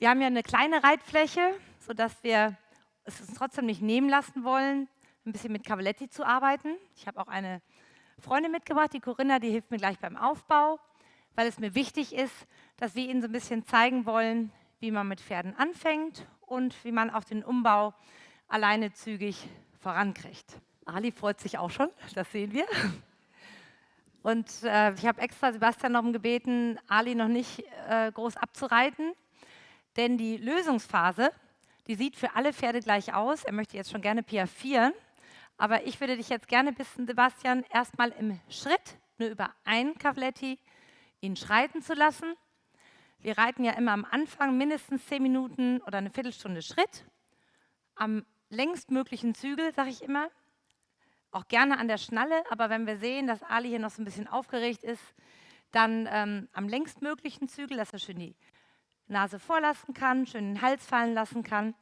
Wir haben ja eine kleine Reitfläche, sodass wir es uns trotzdem nicht nehmen lassen wollen, ein bisschen mit Cavaletti zu arbeiten. Ich habe auch eine Freundin mitgebracht, die Corinna, die hilft mir gleich beim Aufbau, weil es mir wichtig ist, dass wir Ihnen so ein bisschen zeigen wollen, wie man mit Pferden anfängt und wie man auch den Umbau alleine zügig vorankriegt. Ali freut sich auch schon, das sehen wir. Und äh, ich habe extra Sebastian darum gebeten, Ali noch nicht äh, groß abzureiten, denn die Lösungsphase, die sieht für alle Pferde gleich aus. Er möchte jetzt schon gerne piaffieren, aber ich würde dich jetzt gerne bitten, Sebastian, erstmal im Schritt nur über ein Cavaletti ihn schreiten zu lassen. Wir reiten ja immer am Anfang mindestens zehn Minuten oder eine Viertelstunde Schritt. Am längstmöglichen Zügel, sage ich immer. Auch gerne an der Schnalle, aber wenn wir sehen, dass Ali hier noch so ein bisschen aufgeregt ist, dann ähm, am längstmöglichen Zügel, dass er schön die Nase vorlassen kann, schön den Hals fallen lassen kann.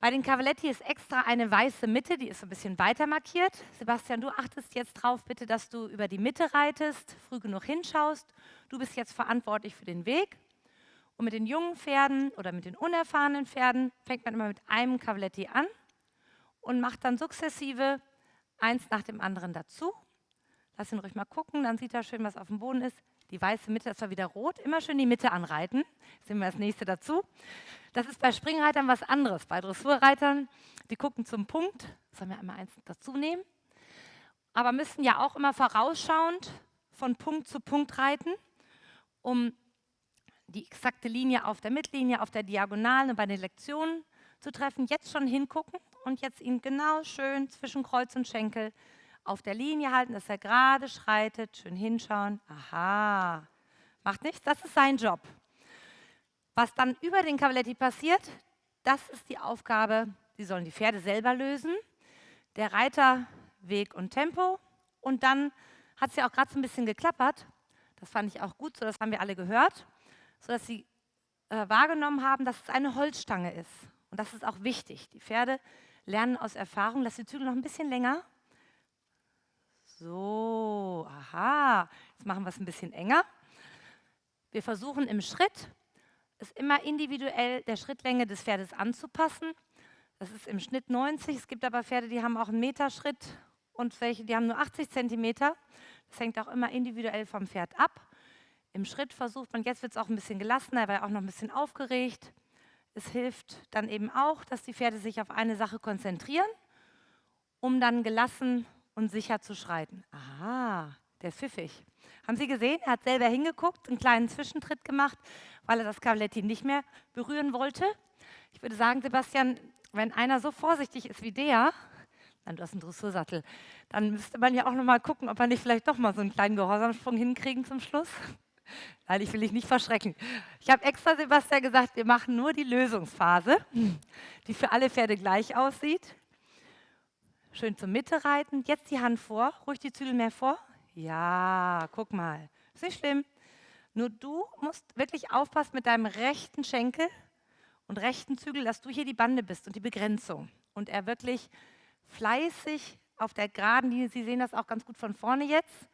Bei den Cavaletti ist extra eine weiße Mitte, die ist so ein bisschen weiter markiert. Sebastian, du achtest jetzt drauf, bitte, dass du über die Mitte reitest, früh genug hinschaust. Du bist jetzt verantwortlich für den Weg. Und mit den jungen Pferden oder mit den unerfahrenen Pferden fängt man immer mit einem Cavaletti an und macht dann sukzessive eins nach dem anderen dazu. Lass ihn ruhig mal gucken, dann sieht er schön, was auf dem Boden ist. Die weiße Mitte, das war wieder rot. Immer schön die Mitte anreiten. Jetzt sehen wir das nächste dazu. Das ist bei Springreitern was anderes. Bei Dressurreitern, die gucken zum Punkt. Sollen wir einmal eins dazu nehmen? Aber müssen ja auch immer vorausschauend von Punkt zu Punkt reiten, um die exakte Linie auf der Mittellinie, auf der Diagonalen und bei den Lektionen zu treffen. Jetzt schon hingucken und jetzt ihn genau schön zwischen Kreuz und Schenkel auf der Linie halten, dass er gerade schreitet, schön hinschauen. Aha, macht nichts, das ist sein Job. Was dann über den Cavaletti passiert, das ist die Aufgabe, die sollen die Pferde selber lösen. Der Reiter Weg und Tempo und dann hat es ja auch gerade so ein bisschen geklappert. Das fand ich auch gut, so das haben wir alle gehört sodass sie äh, wahrgenommen haben, dass es eine Holzstange ist. Und das ist auch wichtig. Die Pferde lernen aus Erfahrung, lass die Zügel noch ein bisschen länger. So, aha, jetzt machen wir es ein bisschen enger. Wir versuchen im Schritt, es immer individuell der Schrittlänge des Pferdes anzupassen. Das ist im Schnitt 90. Es gibt aber Pferde, die haben auch einen Meterschritt und welche, die haben nur 80 Zentimeter. Das hängt auch immer individuell vom Pferd ab. Im Schritt versucht man, jetzt wird es auch ein bisschen gelassener, er war auch noch ein bisschen aufgeregt. Es hilft dann eben auch, dass die Pferde sich auf eine Sache konzentrieren, um dann gelassen und sicher zu schreiten. Aha, der ist pfiffig. Haben Sie gesehen, er hat selber hingeguckt, einen kleinen Zwischentritt gemacht, weil er das Cavaletti nicht mehr berühren wollte. Ich würde sagen, Sebastian, wenn einer so vorsichtig ist wie der, nein, du hast einen Dressursattel, dann müsste man ja auch noch mal gucken, ob wir nicht vielleicht doch mal so einen kleinen Gehorsamsprung hinkriegen zum Schluss. Nein, ich will dich nicht verschrecken. Ich habe extra Sebastian gesagt, wir machen nur die Lösungsphase, die für alle Pferde gleich aussieht. Schön zur Mitte reiten. Jetzt die Hand vor. Ruhig die Zügel mehr vor. Ja, guck mal. Ist nicht schlimm. Nur du musst wirklich aufpassen mit deinem rechten Schenkel und rechten Zügel, dass du hier die Bande bist und die Begrenzung. Und er wirklich fleißig auf der geraden Linie, Sie sehen das auch ganz gut von vorne jetzt,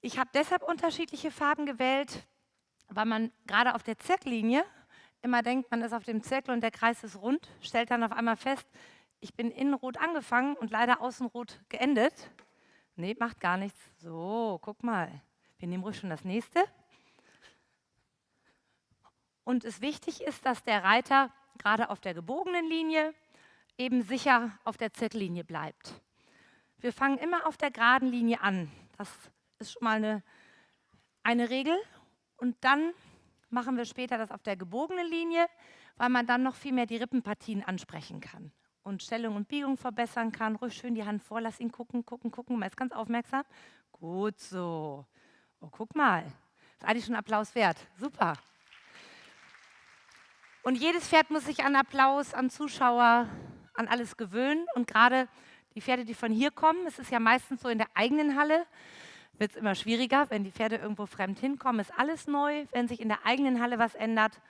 ich habe deshalb unterschiedliche Farben gewählt, weil man gerade auf der Zirkellinie immer denkt, man ist auf dem Zirkel und der Kreis ist rund, stellt dann auf einmal fest, ich bin innen rot angefangen und leider außen rot geendet. Nee, macht gar nichts. So, guck mal. Wir nehmen ruhig schon das nächste. Und es wichtig ist, dass der Reiter gerade auf der gebogenen Linie eben sicher auf der Zirkellinie bleibt. Wir fangen immer auf der geraden Linie an. Das ist schon mal eine, eine Regel. Und dann machen wir später das auf der gebogenen Linie, weil man dann noch viel mehr die Rippenpartien ansprechen kann und Stellung und Biegung verbessern kann. Ruhig schön die Hand vor, lass ihn gucken, gucken, gucken. Man ist ganz aufmerksam. Gut so. Oh, guck mal. Ist eigentlich schon Applaus wert. Super. Und jedes Pferd muss sich an Applaus, an Zuschauer, an alles gewöhnen. Und gerade die Pferde, die von hier kommen, es ist ja meistens so in der eigenen Halle, wird es immer schwieriger, wenn die Pferde irgendwo fremd hinkommen, ist alles neu. Wenn sich in der eigenen Halle was ändert,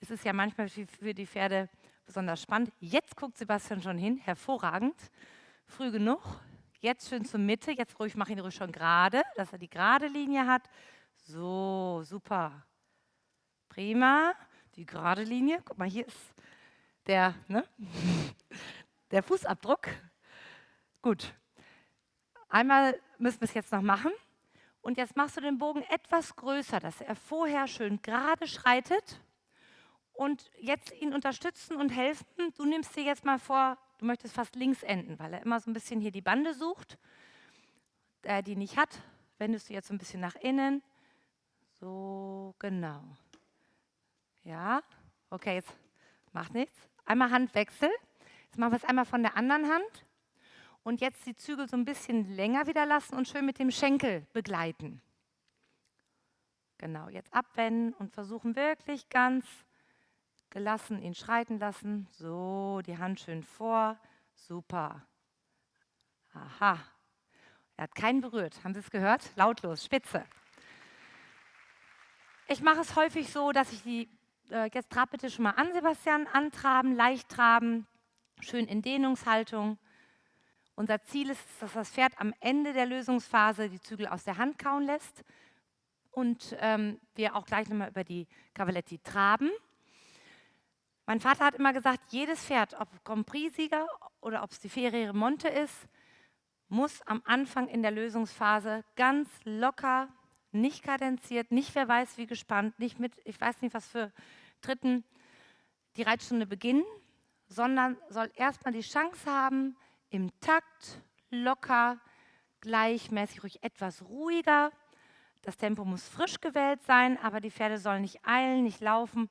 ist es ja manchmal für die Pferde besonders spannend. Jetzt guckt Sebastian schon hin, hervorragend, früh genug. Jetzt schön zur Mitte, jetzt ruhig, mach ihn ruhig schon gerade, dass er die gerade Linie hat. So, super. Prima. die gerade Linie. Guck mal, hier ist der, ne? der Fußabdruck. Gut. Einmal müssen wir es jetzt noch machen. Und jetzt machst du den Bogen etwas größer, dass er vorher schön gerade schreitet. Und jetzt ihn unterstützen und helfen. Du nimmst dir jetzt mal vor, du möchtest fast links enden, weil er immer so ein bisschen hier die Bande sucht, der die nicht hat. Wendest du jetzt so ein bisschen nach innen. So, genau. Ja, okay, jetzt macht nichts. Einmal Handwechsel. Jetzt machen wir es einmal von der anderen Hand. Und jetzt die Zügel so ein bisschen länger wieder lassen und schön mit dem Schenkel begleiten. Genau, jetzt abwenden und versuchen wirklich ganz gelassen ihn schreiten lassen. So, die Hand schön vor. Super. Aha. Er hat keinen berührt. Haben Sie es gehört? Lautlos, spitze. Ich mache es häufig so, dass ich die, äh, jetzt trab bitte schon mal an, Sebastian, antraben, leicht traben, schön in Dehnungshaltung. Unser Ziel ist, dass das Pferd am Ende der Lösungsphase die Zügel aus der Hand kauen lässt und ähm, wir auch gleich nochmal über die Cavaletti traben. Mein Vater hat immer gesagt, jedes Pferd, ob Grand Prix-Sieger oder ob es die Ferriere Monte ist, muss am Anfang in der Lösungsphase ganz locker, nicht kadenziert, nicht wer weiß wie gespannt, nicht mit, ich weiß nicht was für Dritten, die Reitstunde beginnen, sondern soll erstmal die Chance haben, im Takt, locker, gleichmäßig, ruhig etwas ruhiger. Das Tempo muss frisch gewählt sein, aber die Pferde sollen nicht eilen, nicht laufen.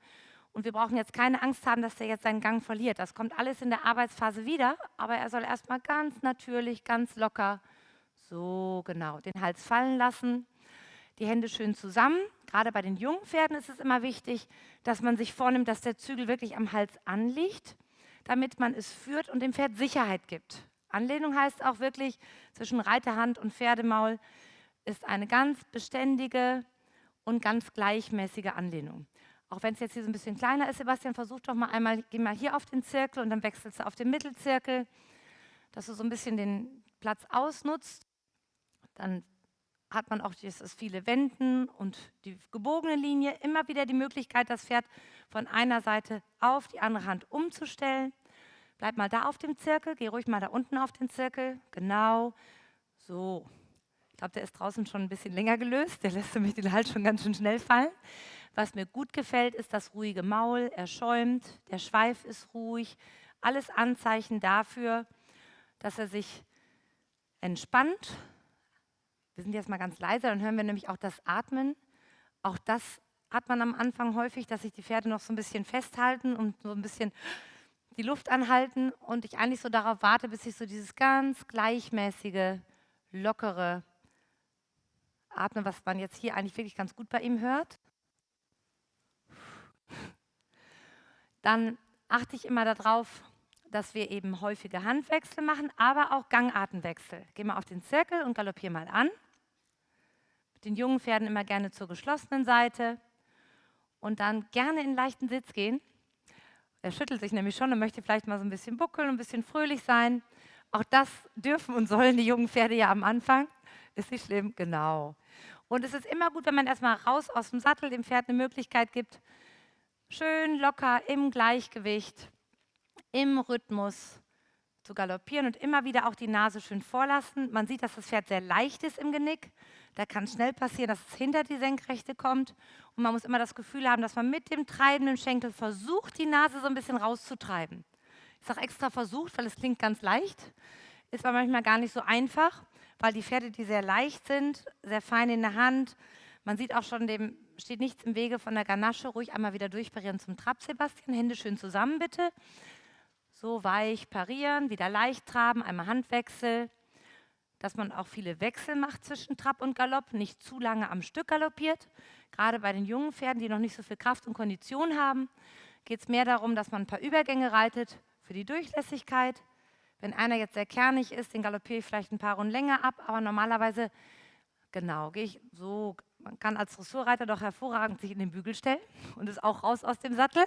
Und wir brauchen jetzt keine Angst haben, dass er jetzt seinen Gang verliert. Das kommt alles in der Arbeitsphase wieder, aber er soll erstmal ganz natürlich, ganz locker, so genau, den Hals fallen lassen, die Hände schön zusammen. Gerade bei den jungen Pferden ist es immer wichtig, dass man sich vornimmt, dass der Zügel wirklich am Hals anliegt, damit man es führt und dem Pferd Sicherheit gibt. Anlehnung heißt auch wirklich, zwischen Reiterhand und Pferdemaul ist eine ganz beständige und ganz gleichmäßige Anlehnung. Auch wenn es jetzt hier so ein bisschen kleiner ist, Sebastian, versuch doch mal einmal, geh mal hier auf den Zirkel und dann wechselst du auf den Mittelzirkel, dass du so ein bisschen den Platz ausnutzt. Dann hat man auch dieses viele Wenden und die gebogene Linie. Immer wieder die Möglichkeit, das Pferd von einer Seite auf die andere Hand umzustellen. Bleib mal da auf dem Zirkel, geh ruhig mal da unten auf den Zirkel. Genau. So. Ich glaube, der ist draußen schon ein bisschen länger gelöst. Der lässt nämlich den Hals schon ganz schön schnell fallen. Was mir gut gefällt, ist das ruhige Maul. Er schäumt, der Schweif ist ruhig. Alles Anzeichen dafür, dass er sich entspannt. Wir sind jetzt mal ganz leise, dann hören wir nämlich auch das Atmen. Auch das hat man am Anfang häufig, dass sich die Pferde noch so ein bisschen festhalten und so ein bisschen die Luft anhalten und ich eigentlich so darauf warte, bis ich so dieses ganz gleichmäßige, lockere Atmen, was man jetzt hier eigentlich wirklich ganz gut bei ihm hört. Dann achte ich immer darauf, dass wir eben häufige Handwechsel machen, aber auch Gangartenwechsel. Geh mal auf den Zirkel und galoppier mal an. Mit den jungen Pferden immer gerne zur geschlossenen Seite und dann gerne in leichten Sitz gehen. Er schüttelt sich nämlich schon und möchte vielleicht mal so ein bisschen buckeln, ein bisschen fröhlich sein. Auch das dürfen und sollen die jungen Pferde ja am Anfang. Ist nicht schlimm? Genau. Und es ist immer gut, wenn man erstmal raus aus dem Sattel dem Pferd eine Möglichkeit gibt, schön locker im Gleichgewicht, im Rhythmus zu galoppieren und immer wieder auch die Nase schön vorlassen. Man sieht, dass das Pferd sehr leicht ist im Genick. Da kann schnell passieren, dass es hinter die Senkrechte kommt. Und man muss immer das Gefühl haben, dass man mit dem treibenden Schenkel versucht, die Nase so ein bisschen rauszutreiben. Ich sage extra versucht, weil es klingt ganz leicht, ist aber manchmal gar nicht so einfach, weil die Pferde, die sehr leicht sind, sehr fein in der Hand, man sieht auch schon, dem steht nichts im Wege von der Ganasche. Ruhig einmal wieder durchparieren zum Trab, Sebastian. Hände schön zusammen, bitte. So weich parieren, wieder leicht traben, einmal Handwechsel dass man auch viele Wechsel macht zwischen Trab und Galopp, nicht zu lange am Stück galoppiert. Gerade bei den jungen Pferden, die noch nicht so viel Kraft und Kondition haben, geht es mehr darum, dass man ein paar Übergänge reitet für die Durchlässigkeit. Wenn einer jetzt sehr kernig ist, den galoppiere ich vielleicht ein paar Runden länger ab, aber normalerweise, genau, gehe ich so, man kann als Dressurreiter doch hervorragend sich in den Bügel stellen und ist auch raus aus dem Sattel.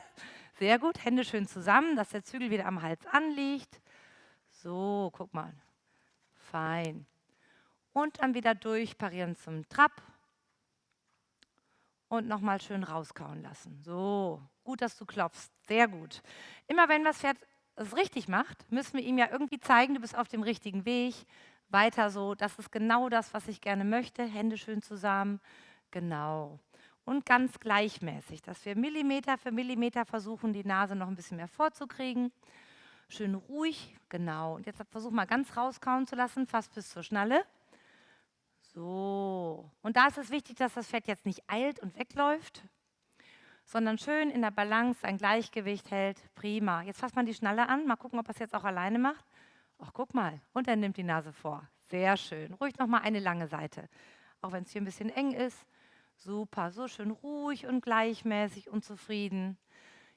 Sehr gut, Hände schön zusammen, dass der Zügel wieder am Hals anliegt. So, guck mal, Fein. Und dann wieder durchparieren zum Trab. Und nochmal schön rauskauen lassen. So, Gut, dass du klopfst. Sehr gut. Immer wenn das Pferd es richtig macht, müssen wir ihm ja irgendwie zeigen, du bist auf dem richtigen Weg. Weiter so, das ist genau das, was ich gerne möchte. Hände schön zusammen. Genau. Und ganz gleichmäßig, dass wir Millimeter für Millimeter versuchen, die Nase noch ein bisschen mehr vorzukriegen. Schön ruhig, genau. Und jetzt versuch mal ganz rauskauen zu lassen, fast bis zur Schnalle. So. Und da ist es wichtig, dass das Pferd jetzt nicht eilt und wegläuft, sondern schön in der Balance sein Gleichgewicht hält. Prima. Jetzt fasst man die Schnalle an. Mal gucken, ob er es jetzt auch alleine macht. Ach, guck mal. Und er nimmt die Nase vor. Sehr schön. Ruhig nochmal eine lange Seite. Auch wenn es hier ein bisschen eng ist. Super. So schön ruhig und gleichmäßig und zufrieden.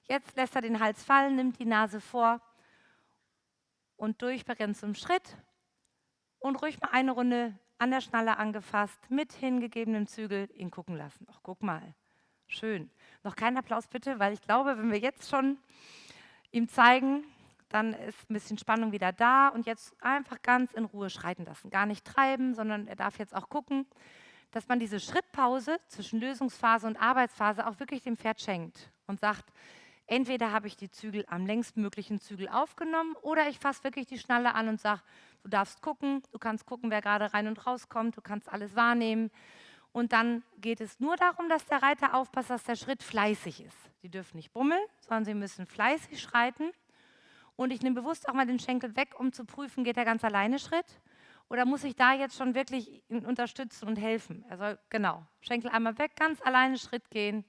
Jetzt lässt er den Hals fallen, nimmt die Nase vor und durch zum Schritt und ruhig mal eine Runde an der Schnalle angefasst, mit hingegebenem Zügel ihn gucken lassen. Ach, guck mal. Schön. Noch kein Applaus bitte, weil ich glaube, wenn wir jetzt schon ihm zeigen, dann ist ein bisschen Spannung wieder da und jetzt einfach ganz in Ruhe schreiten lassen. Gar nicht treiben, sondern er darf jetzt auch gucken, dass man diese Schrittpause zwischen Lösungsphase und Arbeitsphase auch wirklich dem Pferd schenkt und sagt, entweder habe ich die Zügel am längstmöglichen Zügel aufgenommen oder ich fasse wirklich die Schnalle an und sage, du darfst gucken, du kannst gucken, wer gerade rein und rauskommt, du kannst alles wahrnehmen. Und dann geht es nur darum, dass der Reiter aufpasst, dass der Schritt fleißig ist. Sie dürfen nicht bummeln, sondern sie müssen fleißig schreiten. Und ich nehme bewusst auch mal den Schenkel weg, um zu prüfen, geht er ganz alleine Schritt? Oder muss ich da jetzt schon wirklich ihn unterstützen und helfen? Er soll, genau, Schenkel einmal weg, ganz alleine Schritt gehen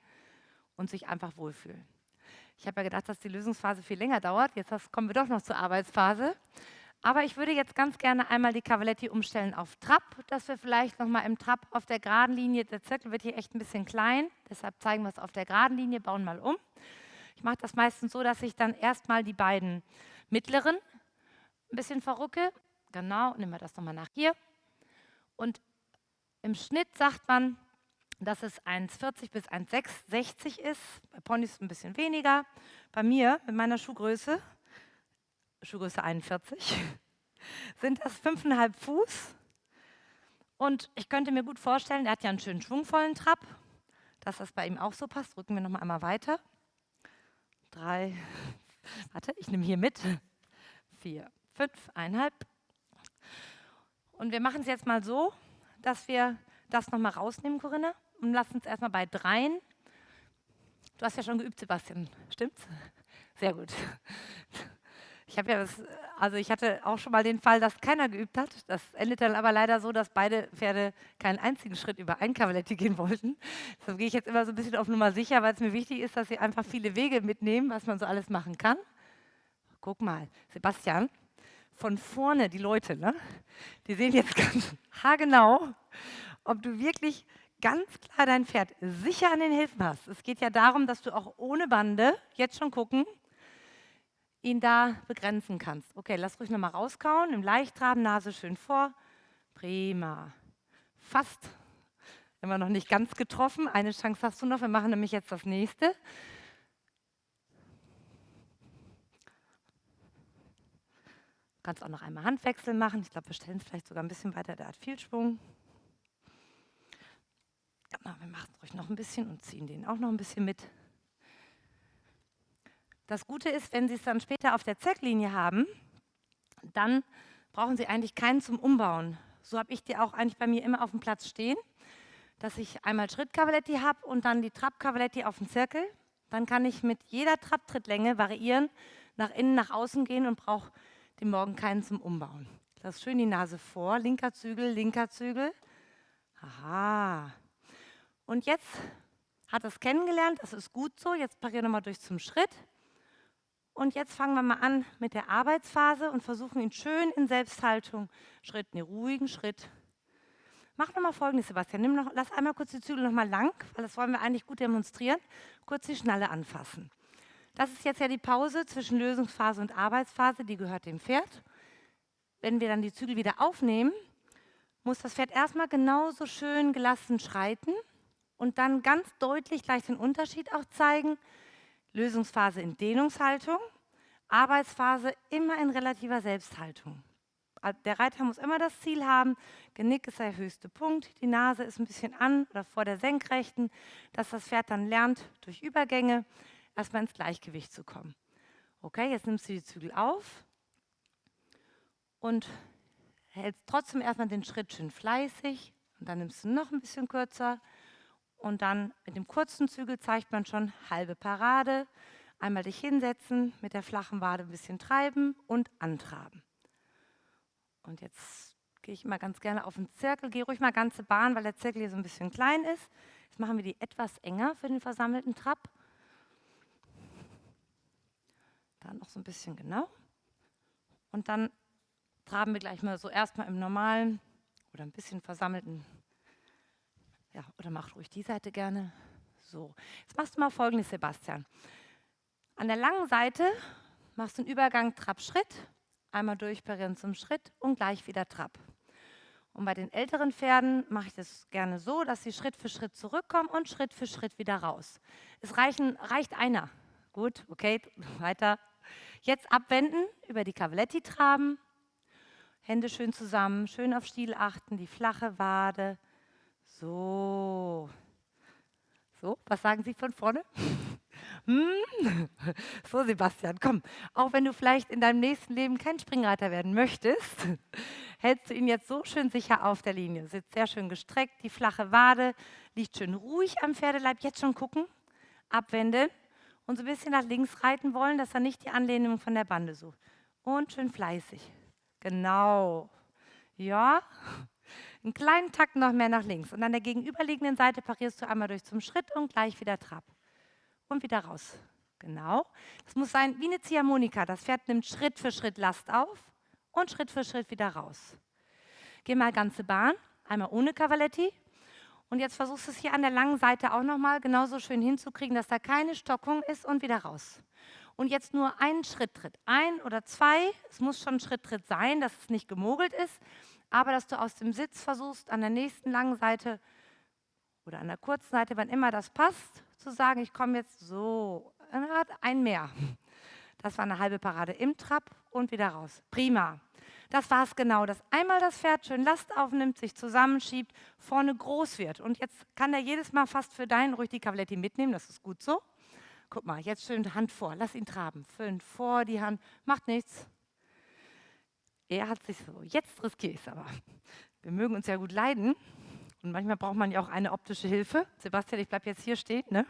und sich einfach wohlfühlen. Ich habe ja gedacht, dass die Lösungsphase viel länger dauert. Jetzt kommen wir doch noch zur Arbeitsphase. Aber ich würde jetzt ganz gerne einmal die Cavaletti umstellen auf Trab, dass wir vielleicht nochmal im Trab auf der geraden Linie, der Zirkel wird hier echt ein bisschen klein, deshalb zeigen wir es auf der geraden Linie, bauen mal um. Ich mache das meistens so, dass ich dann erstmal die beiden mittleren ein bisschen verrücke. Genau, nehmen wir das nochmal nach hier. Und im Schnitt sagt man, dass es 1,40 bis 1,60 ist. Bei Ponys ein bisschen weniger. Bei mir, mit meiner Schuhgröße, Schuhgröße 41, sind das 5,5 Fuß. Und ich könnte mir gut vorstellen, er hat ja einen schönen schwungvollen Trab, dass das bei ihm auch so passt. Drücken wir nochmal einmal weiter. Drei, warte, ich nehme hier mit. Vier, fünf, eineinhalb. Und wir machen es jetzt mal so, dass wir das nochmal rausnehmen, Corinna, und lassen es erstmal bei dreien. Du hast ja schon geübt, Sebastian, stimmt's? Sehr gut. Ich habe ja das, also ich hatte auch schon mal den Fall, dass keiner geübt hat. Das endet dann aber leider so, dass beide Pferde keinen einzigen Schritt über ein Cavaletti gehen wollten. Deshalb gehe ich jetzt immer so ein bisschen auf Nummer sicher, weil es mir wichtig ist, dass sie einfach viele Wege mitnehmen, was man so alles machen kann. Guck mal, Sebastian, von vorne die Leute, ne? die sehen jetzt ganz haargenau, ob du wirklich ganz klar dein Pferd sicher an den Hilfen hast. Es geht ja darum, dass du auch ohne Bande jetzt schon gucken, ihn da begrenzen kannst. Okay, lass ruhig nochmal rauskauen, im Leichttraben, Nase schön vor. Prima. Fast. Immer noch nicht ganz getroffen. Eine Chance hast du noch. Wir machen nämlich jetzt das nächste. Du kannst auch noch einmal Handwechsel machen. Ich glaube, wir stellen es vielleicht sogar ein bisschen weiter. Der hat viel Schwung. Genau, wir machen es ruhig noch ein bisschen und ziehen den auch noch ein bisschen mit. Das Gute ist, wenn Sie es dann später auf der Zecklinie haben, dann brauchen Sie eigentlich keinen zum Umbauen. So habe ich die auch eigentlich bei mir immer auf dem Platz stehen, dass ich einmal Schrittkavaletti habe und dann die Trappkavaletti auf dem Zirkel. Dann kann ich mit jeder Trapptrittlänge variieren, nach innen, nach außen gehen und brauche den Morgen keinen zum Umbauen. Lass schön die Nase vor, linker Zügel, linker Zügel. Aha. Und jetzt hat es kennengelernt, das ist gut so. Jetzt parieren wir nochmal durch zum Schritt. Und jetzt fangen wir mal an mit der Arbeitsphase und versuchen ihn schön in Selbsthaltung, Schritt, einen ruhigen Schritt. Mach nochmal folgendes, Sebastian. Nimm noch, lass einmal kurz die Zügel nochmal lang, weil das wollen wir eigentlich gut demonstrieren. Kurz die Schnalle anfassen. Das ist jetzt ja die Pause zwischen Lösungsphase und Arbeitsphase, die gehört dem Pferd. Wenn wir dann die Zügel wieder aufnehmen, muss das Pferd erstmal genauso schön gelassen schreiten und dann ganz deutlich gleich den Unterschied auch zeigen Lösungsphase in Dehnungshaltung, Arbeitsphase immer in relativer Selbsthaltung. Der Reiter muss immer das Ziel haben, Genick ist der höchste Punkt, die Nase ist ein bisschen an oder vor der Senkrechten, dass das Pferd dann lernt durch Übergänge erstmal ins Gleichgewicht zu kommen. Okay, jetzt nimmst du die Zügel auf und hältst trotzdem erstmal den Schritt schön fleißig und dann nimmst du noch ein bisschen kürzer und dann mit dem kurzen Zügel zeigt man schon halbe Parade. Einmal dich hinsetzen, mit der flachen Wade ein bisschen treiben und antraben. Und jetzt gehe ich mal ganz gerne auf den Zirkel, gehe ruhig mal ganze Bahn, weil der Zirkel hier so ein bisschen klein ist. Jetzt machen wir die etwas enger für den versammelten Trab. Da noch so ein bisschen genau. Und dann traben wir gleich mal so erstmal im normalen oder ein bisschen versammelten. Ja, oder mach ruhig die Seite gerne. So, jetzt machst du mal folgendes, Sebastian. An der langen Seite machst du einen Übergang Trab-Schritt, einmal durchparieren zum Schritt und gleich wieder Trab. Und bei den älteren Pferden mache ich das gerne so, dass sie Schritt für Schritt zurückkommen und Schritt für Schritt wieder raus. Es reichen, reicht einer. Gut, okay, weiter. Jetzt abwenden, über die Cavaletti traben, Hände schön zusammen, schön auf Stiel achten, die flache Wade. So. So, was sagen Sie von vorne? Hm? So, Sebastian, komm. Auch wenn du vielleicht in deinem nächsten Leben kein Springreiter werden möchtest, hältst du ihn jetzt so schön sicher auf der Linie. Sitzt sehr schön gestreckt, die flache Wade liegt schön ruhig am Pferdeleib. Jetzt schon gucken, abwenden und so ein bisschen nach links reiten wollen, dass er nicht die Anlehnung von der Bande sucht. Und schön fleißig. Genau. Ja. Einen kleinen Takt noch mehr nach links. Und an der gegenüberliegenden Seite parierst du einmal durch zum Schritt und gleich wieder Trab. Und wieder raus. Genau. Das muss sein wie eine Ziehharmonika. Das Pferd nimmt Schritt für Schritt Last auf und Schritt für Schritt wieder raus. Geh mal ganze Bahn, einmal ohne Cavaletti. Und jetzt versuchst du es hier an der langen Seite auch nochmal genauso schön hinzukriegen, dass da keine Stockung ist und wieder raus und jetzt nur einen Schritt tritt. Ein oder zwei, es muss schon ein Schritt tritt sein, dass es nicht gemogelt ist, aber dass du aus dem Sitz versuchst, an der nächsten langen Seite oder an der kurzen Seite, wann immer das passt, zu sagen, ich komme jetzt so, ein mehr. Das war eine halbe Parade im Trab und wieder raus. Prima. Das war es genau, dass einmal das Pferd schön Last aufnimmt, sich zusammenschiebt, vorne groß wird. Und jetzt kann er jedes Mal fast für deinen ruhig die Cavaletti mitnehmen, das ist gut so. Guck mal, jetzt schön Hand vor, lass ihn traben. Fünf vor die Hand, macht nichts. Er hat sich so, jetzt riskiere ich es aber. Wir mögen uns ja gut leiden und manchmal braucht man ja auch eine optische Hilfe. Sebastian, ich bleibe jetzt hier stehen. Ne?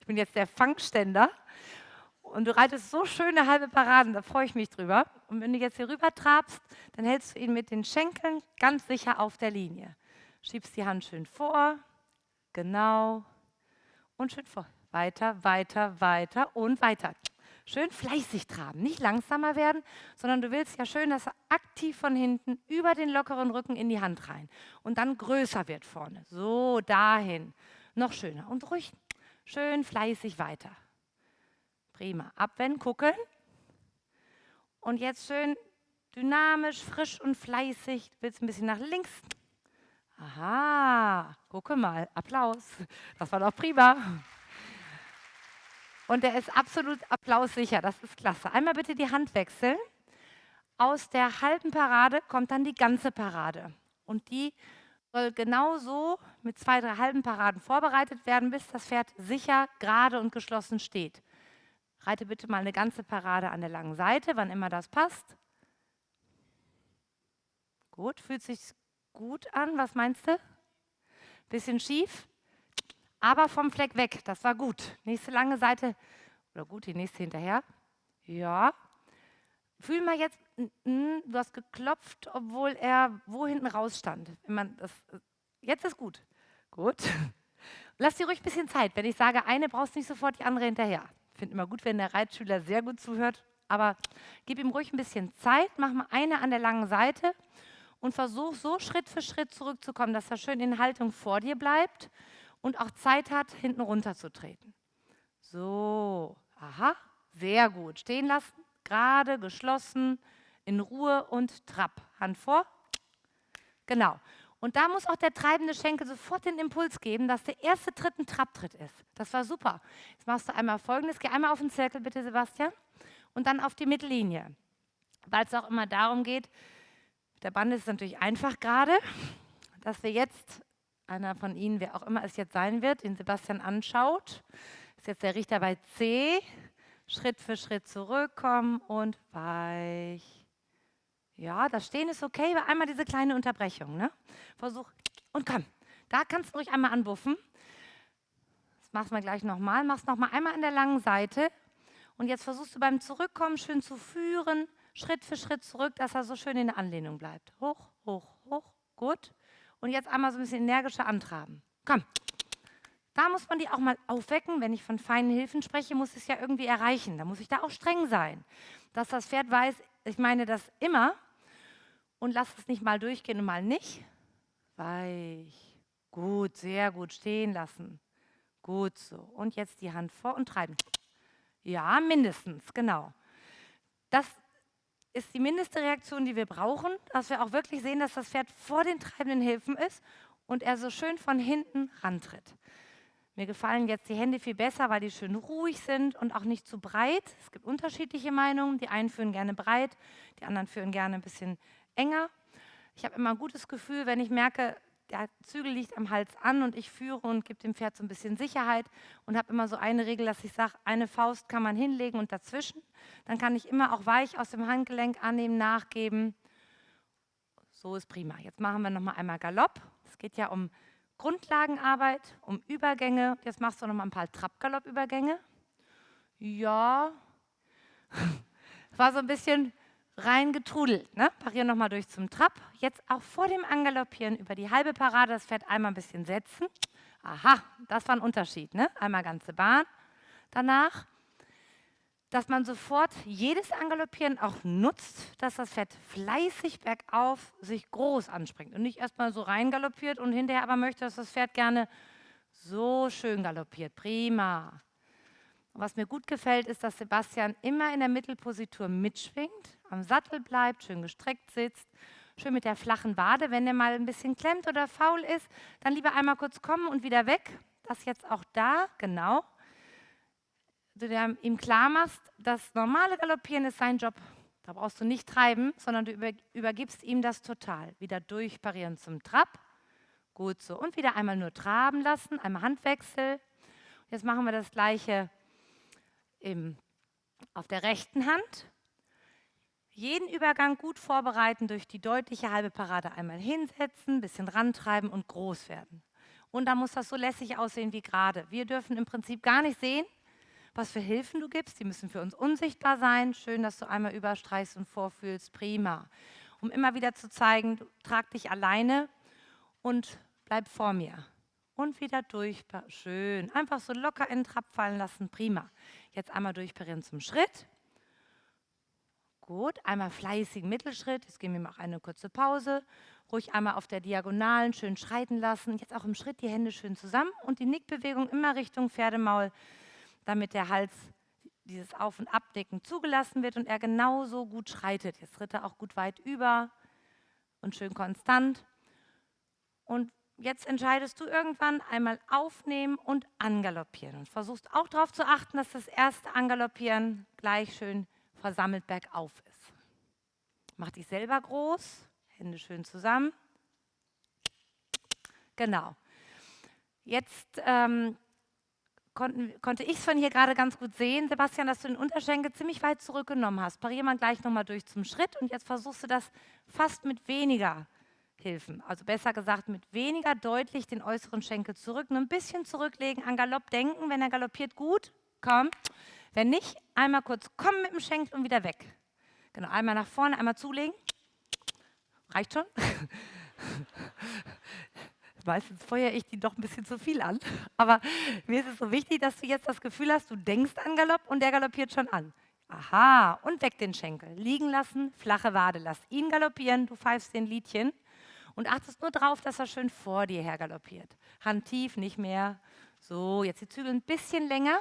Ich bin jetzt der Fangständer und du reitest so schöne halbe Paraden, da freue ich mich drüber. Und wenn du jetzt hier rüber trabst, dann hältst du ihn mit den Schenkeln ganz sicher auf der Linie. Schiebst die Hand schön vor, genau, und schön vor. Weiter, weiter, weiter und weiter. Schön fleißig traben, nicht langsamer werden, sondern du willst ja schön, dass er aktiv von hinten über den lockeren Rücken in die Hand rein und dann größer wird vorne. So, dahin. Noch schöner und ruhig, schön fleißig weiter. Prima. Abwenden, gucken. Und jetzt schön dynamisch, frisch und fleißig. Du willst ein bisschen nach links. Aha, gucke mal, Applaus. Das war doch prima. Und der ist absolut applaussicher, das ist klasse. Einmal bitte die Hand wechseln. Aus der halben Parade kommt dann die ganze Parade. Und die soll genauso mit zwei, drei halben Paraden vorbereitet werden, bis das Pferd sicher, gerade und geschlossen steht. Reite bitte mal eine ganze Parade an der langen Seite, wann immer das passt. Gut, fühlt sich gut an. Was meinst du? Bisschen schief? Aber vom Fleck weg. Das war gut. Nächste lange Seite, oder gut, die nächste hinterher. Ja. Fühl mal jetzt, du hast geklopft, obwohl er wo hinten raus stand. Das, jetzt ist gut. Gut. Lass dir ruhig ein bisschen Zeit. Wenn ich sage, eine brauchst du nicht sofort die andere hinterher. Ich finde immer gut, wenn der Reitschüler sehr gut zuhört. Aber gib ihm ruhig ein bisschen Zeit, mach mal eine an der langen Seite und versuch so Schritt für Schritt zurückzukommen, dass er schön in Haltung vor dir bleibt und auch Zeit hat, hinten runter zu treten. So, aha, sehr gut. Stehen lassen, gerade, geschlossen, in Ruhe und Trab. Hand vor. Genau. Und da muss auch der treibende Schenkel sofort den Impuls geben, dass der erste Tritt ein Trabtritt ist. Das war super. Jetzt machst du einmal folgendes. Geh einmal auf den Zirkel, bitte, Sebastian. Und dann auf die Mittellinie. Weil es auch immer darum geht, der Band ist natürlich einfach gerade, dass wir jetzt einer von Ihnen, wer auch immer es jetzt sein wird, den Sebastian anschaut. Ist jetzt der Richter bei C. Schritt für Schritt zurückkommen und weich. Ja, das Stehen ist okay, aber einmal diese kleine Unterbrechung. Ne? Versuch und komm. Da kannst du ruhig einmal anbuffen. Das machst du gleich nochmal. Machst nochmal einmal an der langen Seite. Und jetzt versuchst du beim Zurückkommen schön zu führen, Schritt für Schritt zurück, dass er so schön in der Anlehnung bleibt. Hoch, hoch, hoch. Gut. Und jetzt einmal so ein bisschen energischer antraben. Komm. Da muss man die auch mal aufwecken. Wenn ich von feinen Hilfen spreche, muss ich es ja irgendwie erreichen. Da muss ich da auch streng sein. Dass das Pferd weiß, ich meine das immer und lass es nicht mal durchgehen und mal nicht. Weich. Gut, sehr gut. Stehen lassen. Gut so. Und jetzt die Hand vor und treiben. Ja, mindestens, genau. Das ist die mindeste Reaktion, die wir brauchen, dass wir auch wirklich sehen, dass das Pferd vor den treibenden Hilfen ist und er so schön von hinten rantritt. Mir gefallen jetzt die Hände viel besser, weil die schön ruhig sind und auch nicht zu breit. Es gibt unterschiedliche Meinungen. Die einen führen gerne breit, die anderen führen gerne ein bisschen enger. Ich habe immer ein gutes Gefühl, wenn ich merke, der Zügel liegt am Hals an und ich führe und gebe dem Pferd so ein bisschen Sicherheit und habe immer so eine Regel, dass ich sage, eine Faust kann man hinlegen und dazwischen. Dann kann ich immer auch weich aus dem Handgelenk annehmen, nachgeben. So ist prima. Jetzt machen wir nochmal einmal Galopp. Es geht ja um Grundlagenarbeit, um Übergänge. Jetzt machst du noch mal ein paar Trab-Galopp-Übergänge. Ja, war so ein bisschen reingetrudelt. Ne? Parieren noch mal durch zum Trab. Jetzt auch vor dem Angaloppieren über die halbe Parade das Pferd einmal ein bisschen setzen. Aha, das war ein Unterschied. Ne? Einmal ganze Bahn. Danach dass man sofort jedes Angaloppieren auch nutzt, dass das Pferd fleißig bergauf sich groß anspringt und nicht erstmal so rein galoppiert und hinterher aber möchte, dass das Pferd gerne so schön galoppiert. Prima. Und was mir gut gefällt, ist, dass Sebastian immer in der Mittelpositur mitschwingt, am Sattel bleibt, schön gestreckt sitzt, schön mit der flachen Wade. Wenn er mal ein bisschen klemmt oder faul ist, dann lieber einmal kurz kommen und wieder weg. Das jetzt auch da, genau du ihm klar machst, das normale Galoppieren ist sein Job. Da brauchst du nicht treiben, sondern du über, übergibst ihm das total. Wieder durchparieren zum Trab. Gut so. Und wieder einmal nur traben lassen, einmal Handwechsel. Jetzt machen wir das gleiche im, auf der rechten Hand. Jeden Übergang gut vorbereiten, durch die deutliche halbe Parade einmal hinsetzen, bisschen rantreiben und groß werden. Und dann muss das so lässig aussehen wie gerade. Wir dürfen im Prinzip gar nicht sehen, was für Hilfen du gibst. Die müssen für uns unsichtbar sein. Schön, dass du einmal überstreichst und vorfühlst. Prima. Um immer wieder zu zeigen, trag dich alleine und bleib vor mir. Und wieder durch. Schön. Einfach so locker in den Trab fallen lassen. Prima. Jetzt einmal durchparieren zum Schritt. Gut, einmal fleißigen Mittelschritt. Jetzt geben wir mal eine kurze Pause. Ruhig einmal auf der Diagonalen schön schreiten lassen. Jetzt auch im Schritt die Hände schön zusammen und die Nickbewegung immer Richtung Pferdemaul damit der Hals, dieses Auf- und Abdecken zugelassen wird und er genauso gut schreitet. Jetzt tritt er auch gut weit über und schön konstant. Und jetzt entscheidest du irgendwann einmal aufnehmen und angaloppieren und versuchst auch darauf zu achten, dass das erste Angaloppieren gleich schön versammelt bergauf ist. Mach dich selber groß, Hände schön zusammen. Genau. Jetzt ähm, konnten, konnte ich es von hier gerade ganz gut sehen, Sebastian, dass du den Unterschenkel ziemlich weit zurückgenommen hast. Parier mal gleich nochmal durch zum Schritt und jetzt versuchst du das fast mit weniger Hilfen. Also besser gesagt, mit weniger deutlich den äußeren Schenkel zurück, nur ein bisschen zurücklegen, an Galopp denken. Wenn er galoppiert, gut, komm. Wenn nicht, einmal kurz kommen mit dem Schenkel und wieder weg. Genau, einmal nach vorne, einmal zulegen. Reicht schon? Meistens feuere ich die doch ein bisschen zu viel an. Aber mir ist es so wichtig, dass du jetzt das Gefühl hast, du denkst an Galopp und der galoppiert schon an. Aha, und weg den Schenkel. Liegen lassen, flache Wade. Lass ihn galoppieren, du pfeifst den Liedchen und achtest nur darauf, dass er schön vor dir her galoppiert. Hand tief, nicht mehr. So, jetzt die Zügel ein bisschen länger,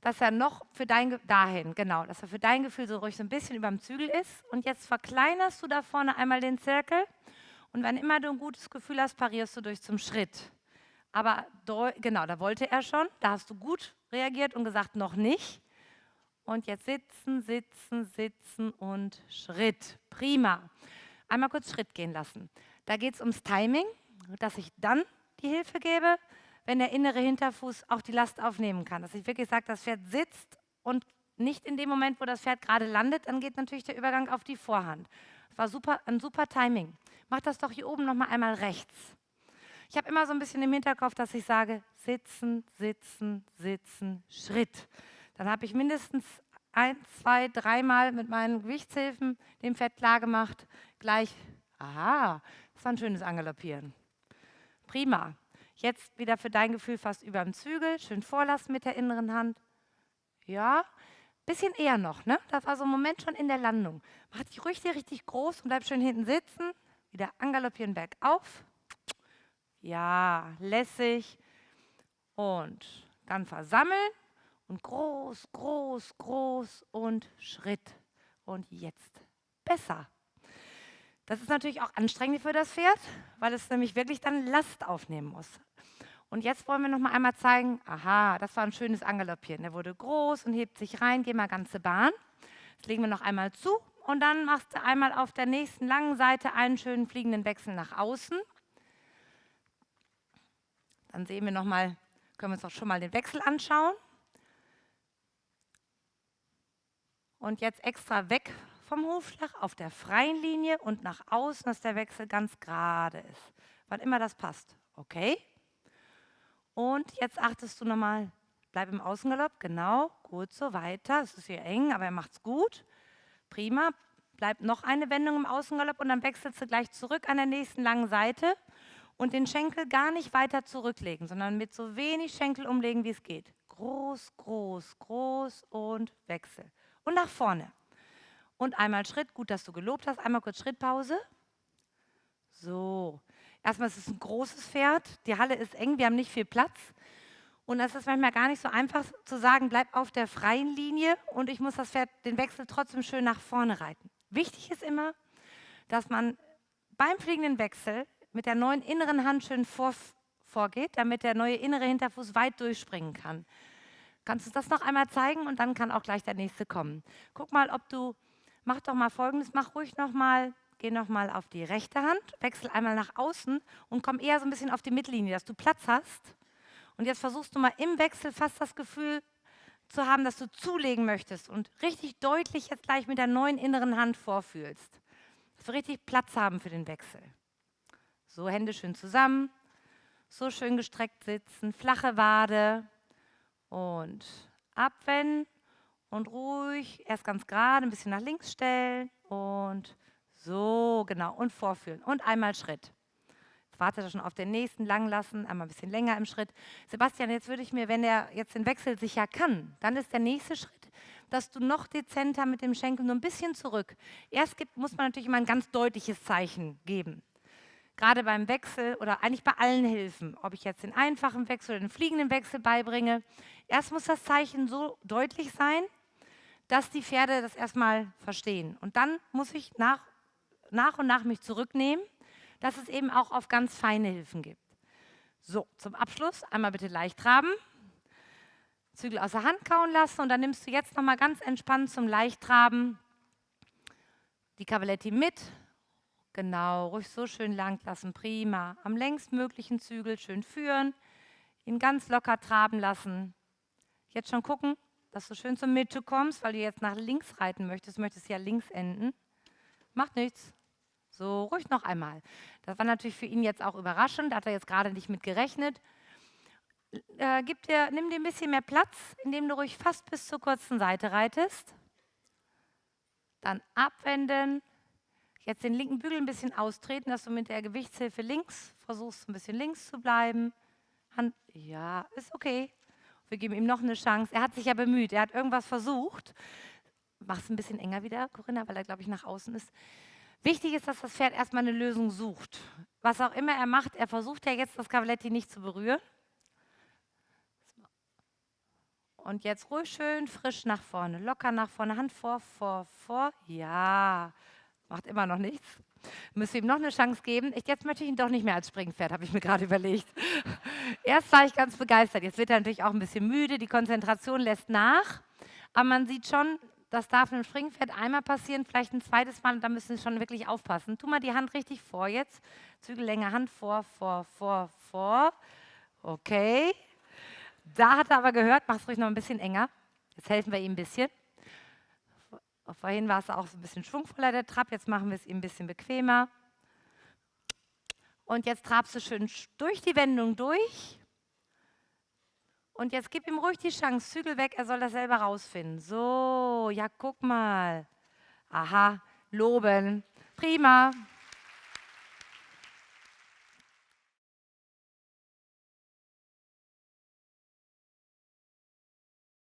dass er noch für dein, dahin, genau, dass er für dein Gefühl so ruhig so ein bisschen über dem Zügel ist. Und jetzt verkleinerst du da vorne einmal den Zirkel und wenn immer du ein gutes Gefühl hast, parierst du durch zum Schritt. Aber genau, da wollte er schon, da hast du gut reagiert und gesagt, noch nicht. Und jetzt sitzen, sitzen, sitzen und Schritt. Prima. Einmal kurz Schritt gehen lassen. Da geht es ums Timing, dass ich dann die Hilfe gebe, wenn der innere Hinterfuß auch die Last aufnehmen kann. Dass ich wirklich sage, das Pferd sitzt und nicht in dem Moment, wo das Pferd gerade landet, dann geht natürlich der Übergang auf die Vorhand. Das war super, ein super Timing. Mach das doch hier oben nochmal einmal rechts. Ich habe immer so ein bisschen im Hinterkopf, dass ich sage, sitzen, sitzen, sitzen, Schritt. Dann habe ich mindestens ein, zwei, dreimal mit meinen Gewichtshilfen dem Pferd klargemacht, gleich, aha, das war ein schönes Angaloppieren. Prima. Jetzt wieder für dein Gefühl fast über dem Zügel, schön vorlassen mit der inneren Hand. Ja, bisschen eher noch, ne? Das war so ein Moment schon in der Landung. Mach dich richtig, richtig groß und bleib schön hinten sitzen. Wieder angaloppieren bergauf. Ja, lässig. Und dann versammeln und groß, groß, groß und Schritt. Und jetzt besser. Das ist natürlich auch anstrengend für das Pferd, weil es nämlich wirklich dann Last aufnehmen muss. Und jetzt wollen wir noch mal einmal zeigen, aha, das war ein schönes Angaloppieren. Der wurde groß und hebt sich rein, geh mal ganze Bahn. Das legen wir noch einmal zu und dann machst du einmal auf der nächsten langen Seite einen schönen fliegenden Wechsel nach außen. Dann sehen wir noch mal, können wir uns auch schon mal den Wechsel anschauen. Und jetzt extra weg vom Hufschlag auf der freien Linie und nach außen, dass der Wechsel ganz gerade ist. Wann immer das passt. Okay? Und jetzt achtest du nochmal, bleib im Außengalopp, genau, gut so, weiter. Es ist hier eng, aber er macht es gut. Prima. Bleib noch eine Wendung im Außengalopp und dann wechselst du gleich zurück an der nächsten langen Seite und den Schenkel gar nicht weiter zurücklegen, sondern mit so wenig Schenkel umlegen, wie es geht. Groß, groß, groß und Wechsel. Und nach vorne. Und einmal Schritt, gut, dass du gelobt hast. Einmal kurz Schrittpause. So. Erstmal ist es ein großes Pferd. Die Halle ist eng, wir haben nicht viel Platz. Und es ist manchmal gar nicht so einfach zu sagen, bleib auf der freien Linie und ich muss das Pferd, den Wechsel trotzdem schön nach vorne reiten. Wichtig ist immer, dass man beim fliegenden Wechsel mit der neuen inneren Hand schön vor, vorgeht, damit der neue innere Hinterfuß weit durchspringen kann. Kannst du das noch einmal zeigen und dann kann auch gleich der nächste kommen. Guck mal, ob du, mach doch mal folgendes, mach ruhig nochmal, geh nochmal auf die rechte Hand, wechsel einmal nach außen und komm eher so ein bisschen auf die Mittellinie, dass du Platz hast. Und jetzt versuchst du mal im Wechsel fast das Gefühl zu haben, dass du zulegen möchtest und richtig deutlich jetzt gleich mit der neuen inneren Hand vorfühlst. Dass wir richtig Platz haben für den Wechsel. So, Hände schön zusammen, so schön gestreckt sitzen, flache Wade und abwenden und ruhig, erst ganz gerade, ein bisschen nach links stellen und so, genau, und vorführen und einmal Schritt. Jetzt wartet er schon auf den nächsten, lang lassen, einmal ein bisschen länger im Schritt. Sebastian, jetzt würde ich mir, wenn er jetzt den Wechsel sicher kann, dann ist der nächste Schritt, dass du noch dezenter mit dem Schenkel nur ein bisschen zurück. Erst gibt, muss man natürlich immer ein ganz deutliches Zeichen geben gerade beim Wechsel oder eigentlich bei allen Hilfen, ob ich jetzt den einfachen Wechsel oder den fliegenden Wechsel beibringe, erst muss das Zeichen so deutlich sein, dass die Pferde das erstmal verstehen. Und dann muss ich nach, nach und nach mich zurücknehmen, dass es eben auch auf ganz feine Hilfen gibt. So, zum Abschluss einmal bitte leicht traben, Zügel aus der Hand kauen lassen und dann nimmst du jetzt nochmal ganz entspannt zum Leichttraben die Cavaletti mit, Genau, ruhig so schön lang lassen, prima. Am längstmöglichen Zügel schön führen, ihn ganz locker traben lassen. Jetzt schon gucken, dass du schön zur Mitte kommst, weil du jetzt nach links reiten möchtest, möchtest ja links enden. Macht nichts. So, ruhig noch einmal. Das war natürlich für ihn jetzt auch überraschend, da hat er jetzt gerade nicht mit gerechnet. Äh, gib dir, nimm dir ein bisschen mehr Platz, indem du ruhig fast bis zur kurzen Seite reitest. Dann abwenden, Jetzt den linken Bügel ein bisschen austreten, dass du mit der Gewichtshilfe links versuchst, ein bisschen links zu bleiben. Hand, ja, ist okay. Wir geben ihm noch eine Chance. Er hat sich ja bemüht, er hat irgendwas versucht. Mach es ein bisschen enger wieder, Corinna, weil er, glaube ich, nach außen ist. Wichtig ist, dass das Pferd erstmal eine Lösung sucht. Was auch immer er macht, er versucht ja jetzt, das Cavaletti nicht zu berühren. Und jetzt ruhig schön frisch nach vorne, locker nach vorne, Hand vor, vor, vor. Ja, Macht immer noch nichts. Müssen ihm noch eine Chance geben. Ich, jetzt möchte ich ihn doch nicht mehr als Springpferd, habe ich mir gerade überlegt. Erst war ich ganz begeistert. Jetzt wird er natürlich auch ein bisschen müde. Die Konzentration lässt nach. Aber man sieht schon, das darf einem Springpferd einmal passieren, vielleicht ein zweites Mal. Da müssen Sie schon wirklich aufpassen. Tu mal die Hand richtig vor jetzt. Zügel länger Hand vor, vor, vor, vor. Okay. Da hat er aber gehört, mach es ruhig noch ein bisschen enger. Jetzt helfen wir ihm ein bisschen. Vorhin war es auch so ein bisschen schwungvoller, der Trab. Jetzt machen wir es ihm ein bisschen bequemer. Und jetzt trabst du schön durch die Wendung durch. Und jetzt gib ihm ruhig die Chance, Zügel weg, er soll das selber rausfinden. So, ja, guck mal. Aha, loben. Prima.